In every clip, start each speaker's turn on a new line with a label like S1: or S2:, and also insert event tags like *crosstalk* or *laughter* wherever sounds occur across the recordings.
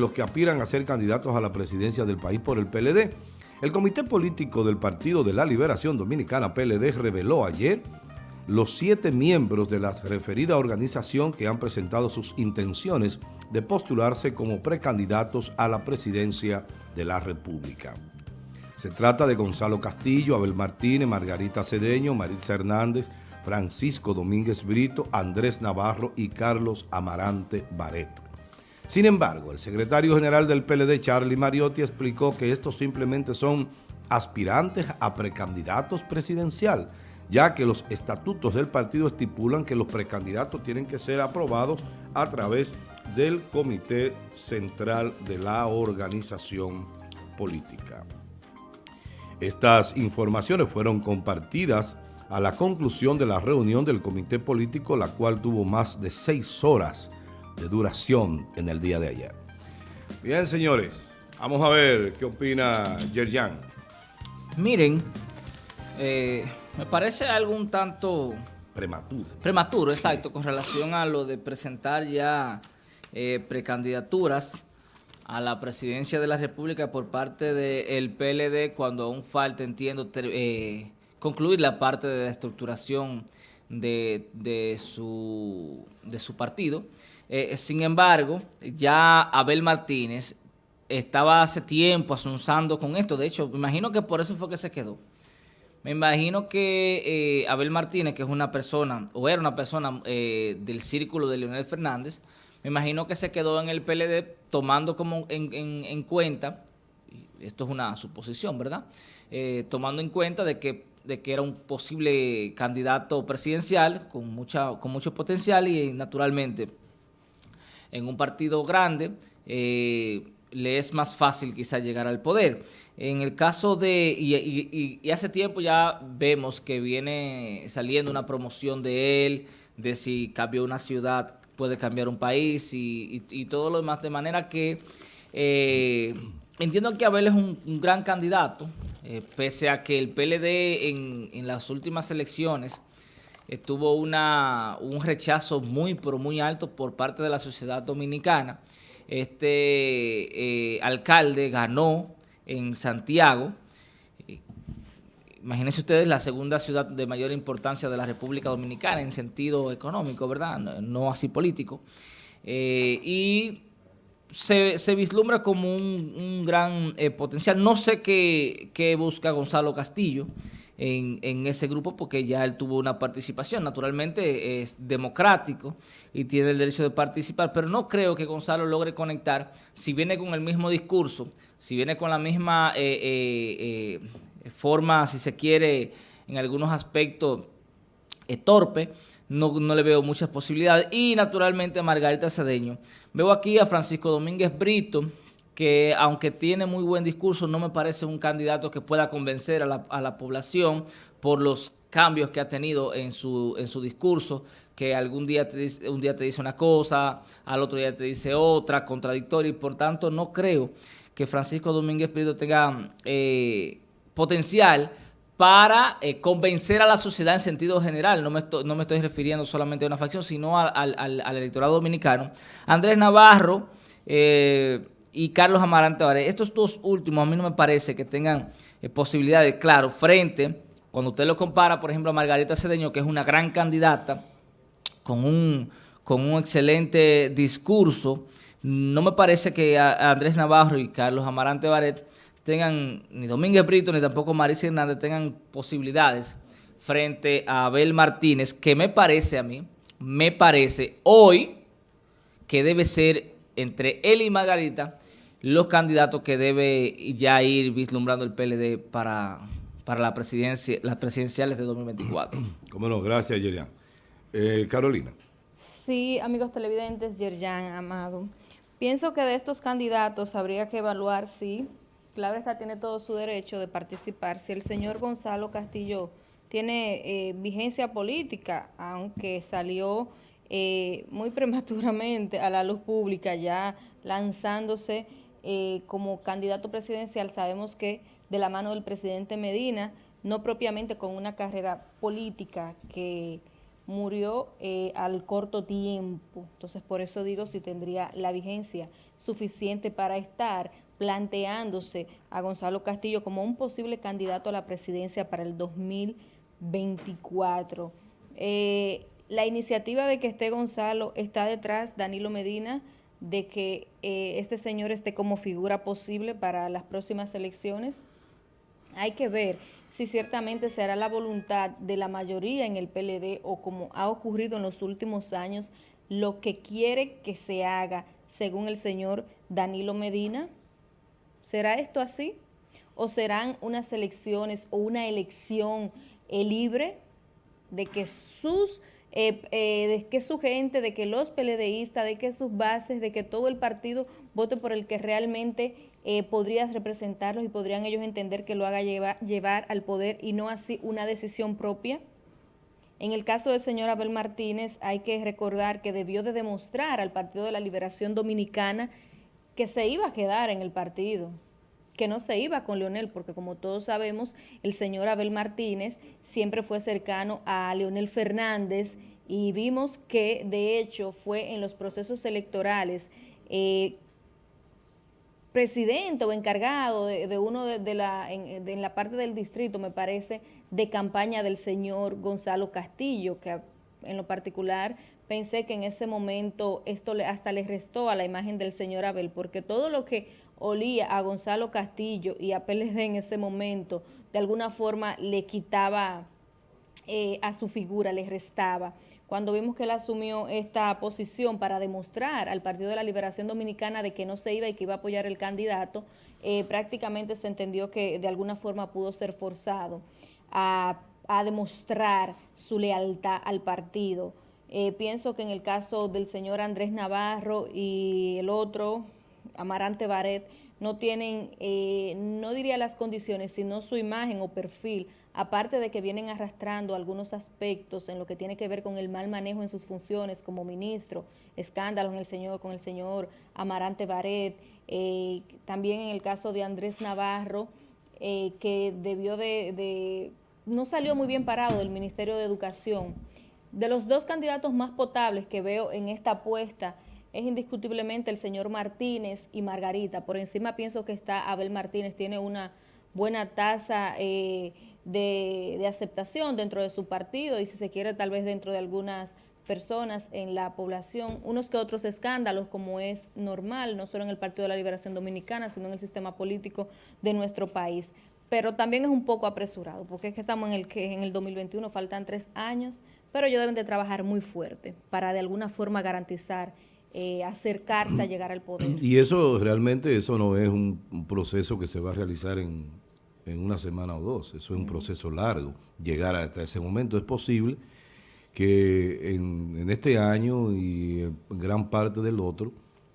S1: los que aspiran a ser candidatos a la presidencia del país por el PLD. El Comité Político del Partido de la Liberación Dominicana, PLD, reveló ayer los siete miembros de la referida organización que han presentado sus intenciones de postularse como precandidatos a la presidencia de la República. Se trata de Gonzalo Castillo, Abel Martínez, Margarita Cedeño, Maritza Hernández, Francisco Domínguez Brito, Andrés Navarro y Carlos Amarante Baret. Sin embargo, el secretario general del PLD, Charlie Mariotti, explicó que estos simplemente son aspirantes a precandidatos presidencial, ya que los estatutos del partido estipulan que los precandidatos tienen que ser aprobados a través del Comité Central de la Organización Política. Estas informaciones fueron compartidas a la conclusión de la reunión del Comité Político, la cual tuvo más de seis horas de duración en el día de ayer. Bien, señores, vamos a ver qué opina Yerjan.
S2: Miren, eh, me parece algo un tanto...
S1: Prematuro.
S2: Prematuro, exacto, con relación a lo de presentar ya eh, precandidaturas a la presidencia de la República por parte del PLD cuando aún falta, entiendo, eh, concluir la parte de la estructuración de, de, su, de su partido. Eh, sin embargo, ya Abel Martínez estaba hace tiempo asunzando con esto. De hecho, me imagino que por eso fue que se quedó. Me imagino que eh, Abel Martínez, que es una persona, o era una persona eh, del círculo de Leonel Fernández, me imagino que se quedó en el PLD tomando como en, cuenta, esto es una suposición, ¿verdad? tomando en cuenta de que de que era un posible candidato presidencial con mucha con mucho potencial y naturalmente en un partido grande eh, le es más fácil quizá llegar al poder. En el caso de, y, hace tiempo ya vemos que viene saliendo una promoción de él, de si cambió una ciudad puede cambiar un país y, todo lo demás, de manera que eh, entiendo que Abel es un, gran candidato, eh, pese a que el PLD en, en las últimas elecciones tuvo una, un rechazo muy, pero muy alto por parte de la sociedad dominicana. Este eh, alcalde ganó en Santiago, imagínense ustedes la segunda ciudad de mayor importancia de la República Dominicana en sentido económico, ¿verdad? No, así político. Eh, y se, vislumbra como un, gran eh, potencial. No sé qué, qué busca Gonzalo Castillo, en, ese grupo porque ya él tuvo una participación. Naturalmente es democrático y tiene el derecho de participar, pero no creo que Gonzalo logre conectar, si viene con el mismo discurso, si viene con la misma eh, eh, eh, forma, si se quiere, en algunos aspectos torpe, no, no, le veo muchas posibilidades. Y naturalmente Margarita Cedeño. Veo aquí a Francisco Domínguez Brito, que aunque tiene muy buen discurso, no me parece un candidato que pueda convencer a la, población por los cambios que ha tenido en su, en su discurso, que algún día te dice, un día te dice una cosa, al otro día te dice otra, contradictoria, y por tanto no creo que Francisco Domínguez Prieto tenga eh, potencial para eh, convencer a la sociedad en sentido general, no me, estoy, no me estoy refiriendo solamente a una facción, sino al, al electorado dominicano. Andrés Navarro, eh, y Carlos Amarante Varela. Estos dos últimos a mí no me parece que tengan eh, posibilidades, claro, frente, cuando usted lo compara, por ejemplo, a Margarita Cedeño, que es una gran candidata, con un, con un excelente discurso, no me parece que Andrés Navarro y Carlos Amarante Baret tengan, ni Domínguez Brito, ni tampoco Marisa Hernández tengan posibilidades frente a Abel Martínez, que me parece a mí, me parece hoy que debe ser entre él y Margarita los candidatos que debe ya ir vislumbrando el PLD para, para la presidencia, las presidenciales de 2024. *clears throat*
S1: Cómo no, gracias, Yerian. Eh, Carolina.
S3: Sí, amigos televidentes, Yerjan, Amado. Pienso que de estos candidatos habría que evaluar si, claro está, tiene todo su derecho de participar, si el señor Gonzalo Castillo tiene eh, vigencia política, aunque salió eh, muy *laughs* prematuramente a la luz pública, ya lanzándose eh, como candidato presidencial, sabemos que de la mano del presidente Medina, no propiamente con una carrera política que murió eh, al corto tiempo. Entonces, por eso digo si tendría la vigencia suficiente para estar planteándose a Gonzalo Castillo como un posible candidato a la presidencia para el 2024. Eh, la iniciativa de que esté Gonzalo está detrás, Danilo Medina, de que eh, este señor esté como figura posible para las próximas elecciones. Hay que ver si ciertamente será la voluntad de la mayoría en el PLD o como ha ocurrido en los últimos años, lo que quiere que se haga según el señor Danilo Medina. ¿Será esto así? ¿O serán unas elecciones o una elección eh, libre de que sus eh, eh, de que su gente, de que los PLDistas, de que sus bases, de que todo el partido vote por el que realmente eh, podría representarlos y podrían ellos entender que lo haga llevar al poder y no así una decisión propia. En el caso del señor Abel Martínez hay que recordar que debió de demostrar al Partido de la Liberación Dominicana que se iba a quedar en el partido, que no se iba con Leonel, porque como todos sabemos, el señor Abel Martínez siempre fue cercano a Leonel Fernández y vimos que de hecho fue en los procesos electorales eh, presidente o encargado de, uno de, la, en, en, la parte del distrito, me parece, de campaña del señor Gonzalo Castillo, que en lo particular pensé que en ese momento esto le, hasta le restó a la imagen del señor Abel, porque todo lo que olía a Gonzalo Castillo y a PLD en ese momento, de alguna forma le quitaba eh, a su figura, le restaba. Cuando vimos que él asumió esta posición para demostrar al Partido de la Liberación Dominicana de que no se iba y que iba a apoyar el candidato, eh, prácticamente se entendió que de alguna forma pudo ser forzado a, demostrar su lealtad al partido. Eh, pienso que en el caso del señor Andrés Navarro y el otro, Amarante Baret no tienen, eh, no diría las condiciones, sino su imagen o perfil, aparte de que vienen arrastrando algunos aspectos en lo que tiene que ver con el mal manejo en sus funciones como ministro, escándalos en el señor, con el señor Amarante Baret, eh, también en el caso de Andrés Navarro, eh, que debió de, de, no salió muy bien parado del Ministerio de Educación. De los dos candidatos más potables que veo en esta apuesta, es indiscutiblemente el señor Martínez y Margarita. Por encima pienso que está Abel Martínez, tiene una buena tasa eh, de, aceptación dentro de su partido y si se quiere tal vez dentro de algunas personas en la población, unos que otros escándalos como es normal, no solo en el Partido de la Liberación Dominicana, sino en el sistema político de nuestro país. Pero también es un poco apresurado, porque es que estamos en el que en el 2021 faltan tres años, pero ellos deben de trabajar muy fuerte para de alguna forma garantizar eh, acercarse a llegar al poder.
S1: Y eso realmente, eso no es un, proceso que se va a realizar en, una semana o dos, eso es un proceso largo. Llegar hasta ese momento es posible que en, este año y en gran parte del otro,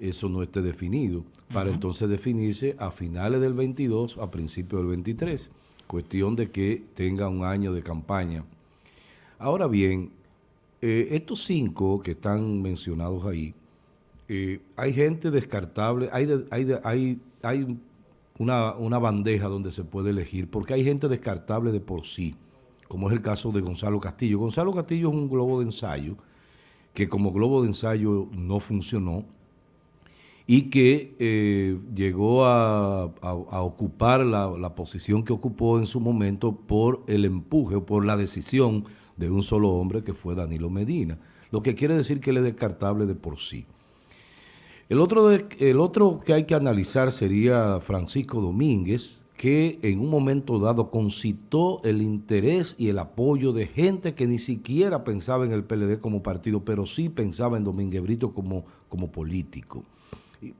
S1: eso no esté definido, para entonces definirse a finales del 22, a principios del 23, cuestión de que tenga un año de campaña. Ahora bien, eh, estos cinco que están mencionados ahí, eh, hay gente descartable, hay, hay, hay, hay una, bandeja donde se puede elegir, porque hay gente descartable de por sí, como es el caso de Gonzalo Castillo. Gonzalo Castillo es un globo de ensayo, que como globo de ensayo no funcionó, y que eh, llegó a, ocupar la, la, posición que ocupó en su momento por el empuje por la decisión de un solo hombre que fue Danilo Medina, lo que quiere decir que él es descartable de por sí. El otro, el otro que hay que analizar sería Francisco Domínguez, que en un momento dado concitó el interés y el apoyo de gente que ni siquiera pensaba en el PLD como partido, pero sí pensaba en Domínguez Brito como, como político.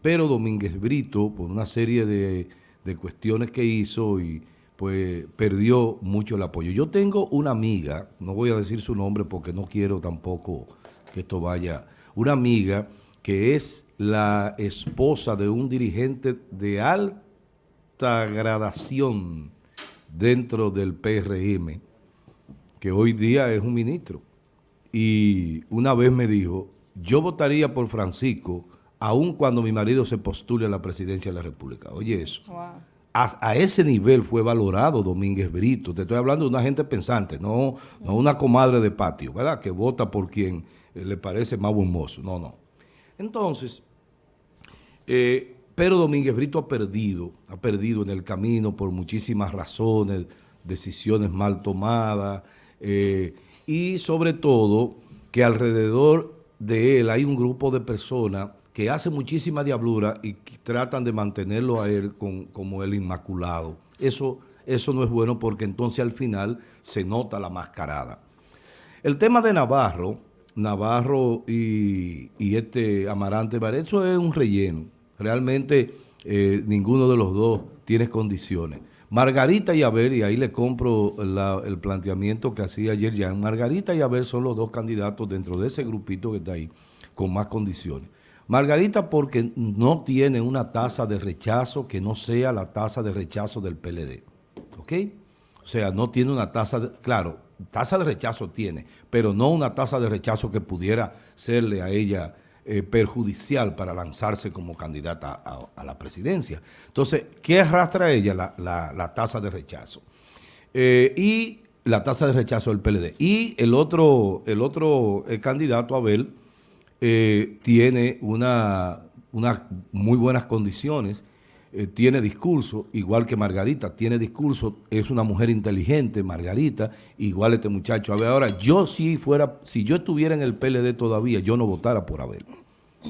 S1: Pero Domínguez Brito, por una serie de, de cuestiones que hizo, y pues perdió mucho el apoyo. Yo tengo una amiga, no voy a decir su nombre porque no quiero tampoco que esto vaya, una amiga que es la esposa de un dirigente de alta gradación dentro del PRM, que hoy día es un ministro. Y una vez me dijo, yo votaría por Francisco, aun cuando mi marido se postule a la presidencia de la República. Oye eso. a, ese nivel fue valorado Domínguez Brito. Te estoy hablando de una gente pensante, no, no una comadre de patio, ¿verdad? Que vota por quien eh, le parece más buen mozo. No, no. Entonces, eh, pero Domínguez Brito ha perdido, ha perdido en el camino por muchísimas razones, decisiones mal tomadas, eh, y sobre todo que alrededor de él hay un grupo de personas que hace muchísima diablura y tratan de mantenerlo a él como el inmaculado. Eso, eso no es bueno porque entonces al final se nota la mascarada. El tema de Navarro, Navarro y, este Amarante eso es un relleno. Realmente eh, ninguno de los dos tiene condiciones. Margarita y Abel, y ahí le compro el planteamiento que hacía ayer ya, Margarita y Abel son los dos candidatos dentro de ese grupito que está ahí, con más condiciones. Margarita porque no tiene una tasa de rechazo que no sea la tasa de rechazo del PLD. ¿Ok? O sea, no tiene una tasa, de, claro, tasa de rechazo tiene, pero no una tasa de rechazo que pudiera serle a ella eh, perjudicial para lanzarse como candidata a, la presidencia. Entonces, ¿qué arrastra ella? La, tasa de rechazo. Eh, y la tasa de rechazo del PLD. Y el otro, el otro el candidato, Abel, eh, tiene una, muy buenas condiciones, eh, tiene discurso, igual que Margarita, tiene discurso, es una mujer inteligente, Margarita, igual este muchacho. A ver, ahora, yo si fuera, si yo estuviera en el PLD todavía, yo no votara por Abel.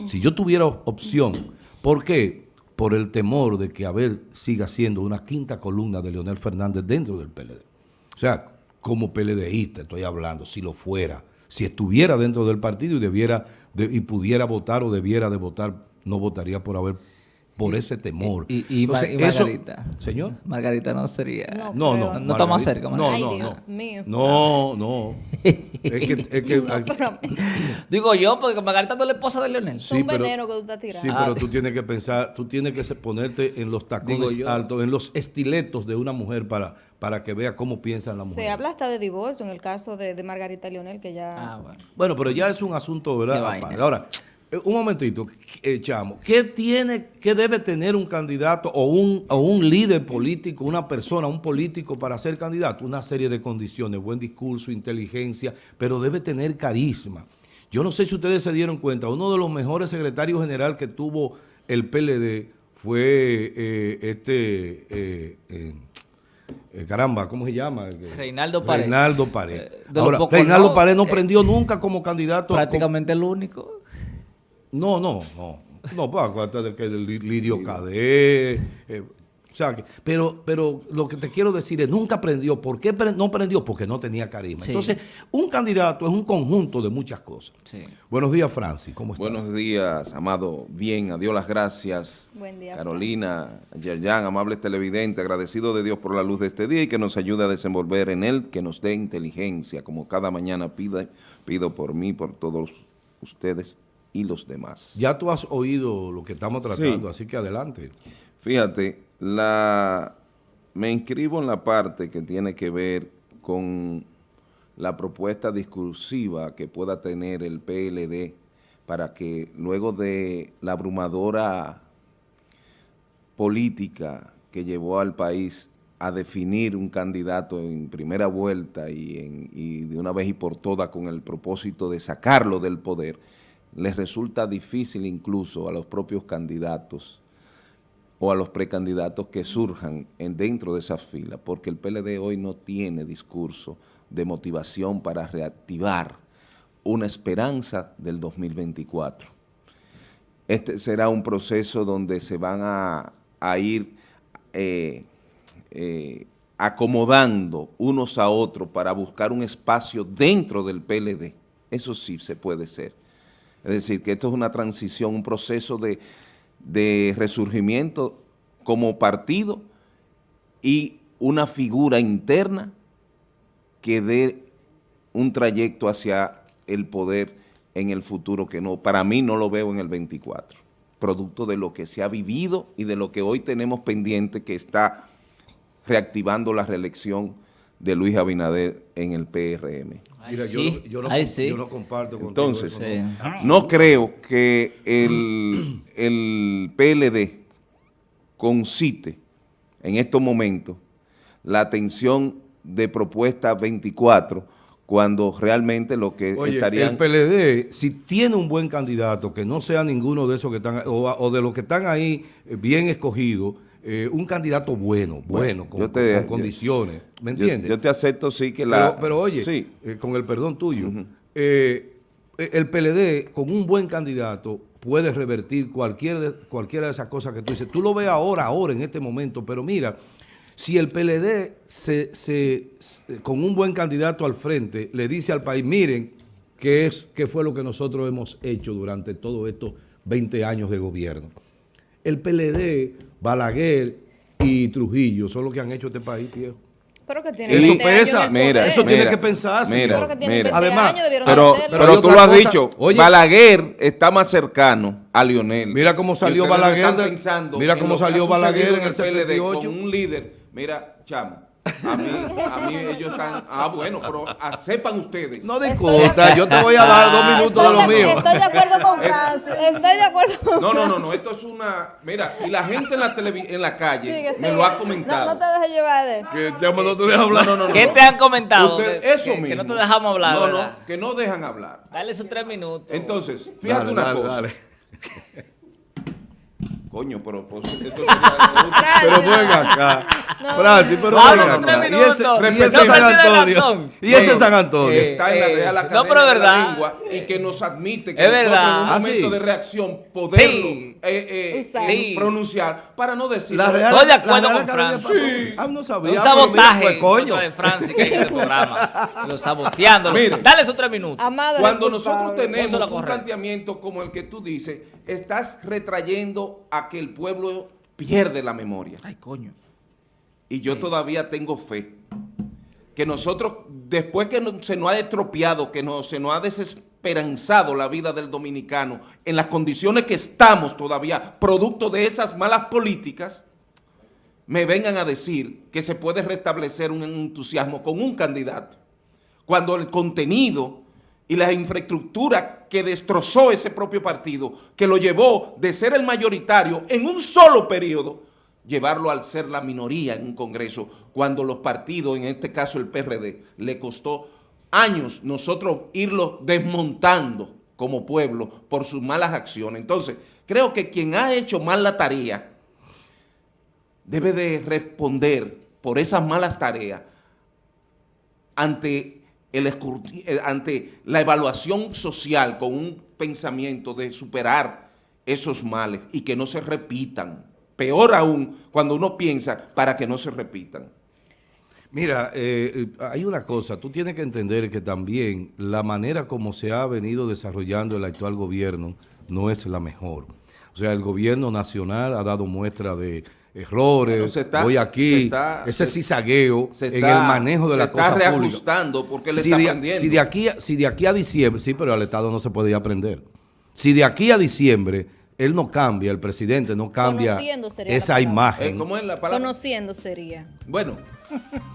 S1: Si yo tuviera opción, ¿por qué? Por el temor de que Abel siga siendo una quinta columna de Leonel Fernández dentro del PLD. O sea, como PLDista estoy hablando, si lo fuera, si estuviera dentro del partido y debiera y pudiera votar o debiera de votar, no votaría por haber por ese temor.
S2: Y, Margarita.
S1: Señor.
S2: Margarita no sería.
S1: No, no.
S2: No, está más cerca.
S1: No, no, no. No, no. es que, es que *laughs*
S2: Digo yo, porque Margarita no es la esposa de Leonel.
S3: Sí, un veneno que tú estás tirando.
S1: Sí, pero tú tienes que pensar, tú tienes que ponerte en los tacones altos, en los estiletos de una mujer para, para que vea cómo piensa la mujer.
S3: Se habla hasta de divorcio en el caso de, de Margarita Leonel, que ya...
S1: Ah, bueno. bueno, pero ya es un asunto, ¿verdad? Ahora, un momentito, eh, Chamo, ¿qué tiene, qué debe tener un candidato o un, o un líder político, una persona, un político para ser candidato? Una serie de condiciones, buen discurso, inteligencia, pero debe tener carisma. Yo no sé si ustedes se dieron cuenta, uno de los mejores secretarios general que tuvo el PLD fue eh, este... caramba, ¿cómo se llama?
S2: Reinaldo Pared.
S1: Reinaldo Pared. Ahora, Reinaldo Pared no prendió nunca como candidato.
S2: Prácticamente el único.
S1: No, no, no. No, pues acuérdate de que el Lidio Cadé. Eh, o sea, pero, pero lo que te quiero decir es, nunca aprendió. ¿Por qué no aprendió? Porque no tenía carisma. Entonces, un candidato es un conjunto de muchas cosas. Buenos días, Francis. ¿Cómo estás?
S4: Buenos días, Amado. Bien, adiós las gracias.
S3: Buen día.
S4: Carolina, Yerjan, amables televidentes, agradecido de Dios por la luz de este día y que nos ayude a desenvolver en él, que nos dé inteligencia, como cada mañana pide, pido por mí, por todos ustedes y los demás.
S1: Ya tú has oído lo que estamos tratando, así que adelante.
S4: Fíjate, la, me inscribo en la parte que tiene que ver con la propuesta discursiva que pueda tener el PLD para que luego de la abrumadora política que llevó al país a definir un candidato en primera vuelta y, en, y de una vez y por todas con el propósito de sacarlo del poder, les resulta difícil incluso a los propios candidatos o a los precandidatos que surjan en, dentro de esas filas, porque el PLD hoy no tiene discurso de motivación para reactivar una esperanza del 2024. Este será un proceso donde se van a, ir eh, eh, acomodando unos a otros para buscar un espacio dentro del PLD. Eso sí se puede ser es decir, que esto es una transición, un proceso de, resurgimiento como partido y una figura interna que dé un trayecto hacia el poder en el futuro que no, para mí no lo veo en el 24, producto de lo que se ha vivido y de lo que hoy tenemos pendiente que está reactivando la reelección de Luis Abinader en el PRM.
S1: Mira, yo, no, comparto con
S4: Entonces, no creo que el, el PLD concite en estos momentos la atención de propuesta 24 cuando realmente lo que
S1: Oye,
S4: estarían...
S1: el PLD, si tiene un buen candidato, que no sea ninguno de esos que están, o, o de los que están ahí eh, bien escogidos, eh, un candidato bueno, bueno, con,
S4: yo te-
S1: con
S4: yo-
S1: condiciones, ¿me entiendes?
S4: yo te acepto, sí, que la...
S1: pero oye,
S4: Sí.
S1: eh, con el perdón tuyo, eh, el PLD con un buen candidato puede revertir cualquier de, cualquiera de esas cosas que tú dices. Tú lo ves ahora, ahora, en este momento, pero mira, si el PLD se, se- se- con un buen candidato al frente le dice al país, miren, qué es, qué fue lo que nosotros hemos hecho durante todos estos 20 años de gobierno. El PLD, Balaguer y Trujillo son los que han hecho este país, viejo.
S3: Pero que tiene
S1: Eso
S3: 20 años
S1: pesa,
S4: mira,
S1: eso tiene que pensarse.
S4: Mira,
S3: Pero que tiene
S4: mira.
S3: 20
S1: Además,
S4: Pero,
S1: pero
S4: tú lo has
S1: cosa.
S4: dicho,
S1: Oye.
S4: Balaguer está más cercano a Lionel.
S1: Mira cómo salió Balaguer de-
S4: pensando
S1: mira cómo salió Balaguer en el
S4: PLD
S1: 78.
S4: Con un líder, mira, chamo, a mí, a mí ellos están, ah bueno, pero ah, sepan ustedes.
S1: No discuta, yo te voy a dar dos minutos de lo
S3: de-
S1: mío.
S3: Estoy de acuerdo con Francis. Estoy de acuerdo con
S4: No, no, no, no, esto es una, mira, y la gente en la televi- en la calle
S3: Sigue,
S4: me
S3: sigue.
S4: lo ha
S3: No,
S4: comentado.
S3: no te dejes llevar de
S1: Que chamo no te deja hablar.
S4: No, no, no,
S2: ¿Qué
S4: no.
S2: te han comentado?
S4: Usted- eso
S2: que,
S4: mismo.
S2: que no te dejamos hablar,
S4: No,
S2: ¿verdad?
S4: no, que no dejan hablar.
S2: Dale sus tres minutos.
S4: Entonces, fíjate
S1: Dale,
S4: una
S1: dale,
S4: cosa.
S1: dale. *laughs*
S4: Coño, pero pues, esto sería- *laughs*
S1: Pero ven acá.
S3: No,
S1: Francis, pero
S2: Vamos,
S1: ven
S2: no,
S1: acá. Y ese, y
S2: No
S1: ese
S2: se
S1: San Antonio. Y ese
S2: Eh,
S1: San Antonio.
S2: eh,
S4: está en la
S2: Eh,
S4: Real
S2: no,
S4: Academia
S2: pero es
S4: de la. Lengua y que nos admite que
S2: Es
S4: en un
S1: Ah,
S4: momento
S1: sí.
S4: de reacción poderlo
S2: Sí.
S4: eh, eh.
S2: Sí.
S4: pronunciar para no decir
S1: La Real,
S2: Estoy de acuerdo
S1: la Real
S2: con Francis.
S1: Pasó. Ah, no sabía.
S2: Un
S1: mira,
S2: sabotaje
S1: pues, coño.
S2: de Francis que hay en el programa. *laughs* Lo saboteándolo.
S4: Mire.
S2: Dale sus tres minutos.
S3: Amado
S4: Cuando nosotros tenemos un planteamiento como el que tú dices, estás retrayendo a que el pueblo pierde la memoria.
S2: Ay, coño.
S4: Y yo todavía tengo fe que nosotros, después que se nos ha estropeado, que no, se nos ha desesperanzado la vida del dominicano, en las condiciones que estamos todavía, producto de esas malas políticas, me vengan a decir que se puede restablecer un entusiasmo con un candidato, cuando el contenido y la infraestructura que destrozó ese propio partido, que lo llevó de ser el mayoritario en un solo periodo, llevarlo al ser la minoría en un Congreso, cuando los partidos, en este caso el PRD, le costó años nosotros irlo desmontando como pueblo por sus malas acciones. Entonces, creo que quien ha hecho mal la tarea debe de responder por esas malas tareas ante, eh, ante la evaluación social con un pensamiento de superar esos males y que no se repitan. Peor aún, cuando uno piensa para que no se repitan.
S1: Mira, eh, hay una cosa, tú tienes que entender que también la manera como se ha venido desarrollando el actual gobierno no es la mejor. O sea, el gobierno nacional ha dado muestra de errores,
S4: Bueno, se está-
S1: voy
S4: se
S1: aquí,
S4: está-
S1: ese
S4: se-
S1: cizagueo
S4: se
S1: en
S4: está-
S1: el manejo de
S4: se
S1: la
S4: está
S1: cosa pública.
S4: reajustando porque él
S1: si
S4: está
S1: de,
S4: aprendiendo.
S1: Si de, aquí, a- si de aquí a diciembre, sí, pero al Estado no se podía aprender. Si de aquí a diciembre él no cambia, el presidente no cambia esa imagen.
S4: Eh, ¿Cómo es la palabra?
S3: Conociendo sería.
S4: Bueno,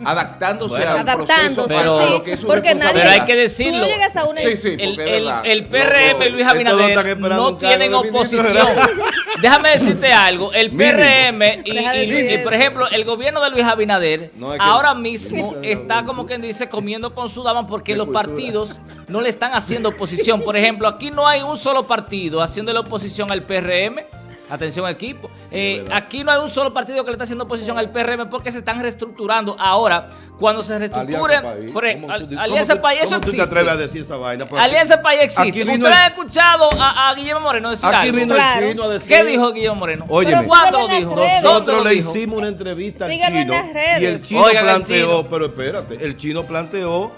S4: adaptándose
S2: Bueno.
S4: al
S3: Adaptándose,
S4: proceso
S2: Pero-
S4: a lo que es su
S3: porque nadie-
S2: Pero hay que
S3: Tú
S2: decirlo.
S3: no llegas a una...
S4: Sí, sí,
S2: El, el- el PRM y Luis Abinader no tienen oposición. *laughs* Déjame decirte algo. El. PRM y, por ejemplo, el gobierno de Luis Abinader
S4: No, es que-
S2: ahora mismo está como quien dice comiendo con su dama porque los partidos no le están haciendo oposición. Por ejemplo, aquí no hay un solo partido haciendo la oposición al PRM. Atención equipo. Eh, aquí no hay un solo partido que le está haciendo oposición al PRM porque se están reestructurando. Ahora, cuando se reestructuren,
S1: Alianza País.
S2: por ejemplo,
S1: ¿Cómo tú-
S2: Al- Alianza País, eso
S1: ¿Cómo tú te
S2: existe.
S1: atreves a decir esa vaina? Porque
S2: Alianza País existe.
S1: Aquí vino
S2: ¿Ustedes
S1: el-
S2: han escuchado a, a Guillermo Moreno decir
S1: Aquí
S2: algo?
S1: vino
S3: Claro.
S1: el chino a decir...
S2: ¿Qué dijo Guillermo Moreno?
S3: Pero
S2: ¿Cuándo lo dijo?
S3: las redes.
S2: ¿Dónde
S1: Nosotros le
S2: dijo?
S1: hicimos una entrevista al
S3: Síganlo en
S1: chino
S3: las redes.
S1: y el chino
S2: Oigan
S1: planteó,
S2: chino.
S1: pero espérate, el chino planteó